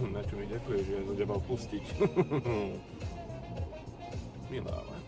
Na čo mi ďakuješ, že ja som ťa mal pustiť. Milá.